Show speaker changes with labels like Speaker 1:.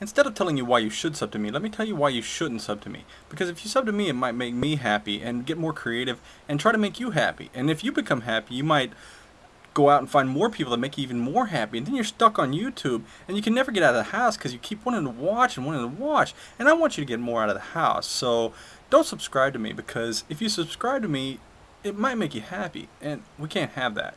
Speaker 1: instead of telling you why you should sub to me, let me tell you why you shouldn't sub to me. Because if you sub to me, it might make me happy and get more creative and try to make you happy. And if you become happy, you might go out and find more people that make you even more happy. And then you're stuck on YouTube and you can never get out of the house because you keep wanting to watch and wanting to watch. And I want you to get more out of the house. So don't subscribe to me because if you subscribe to me, it might make you happy. And we can't have that.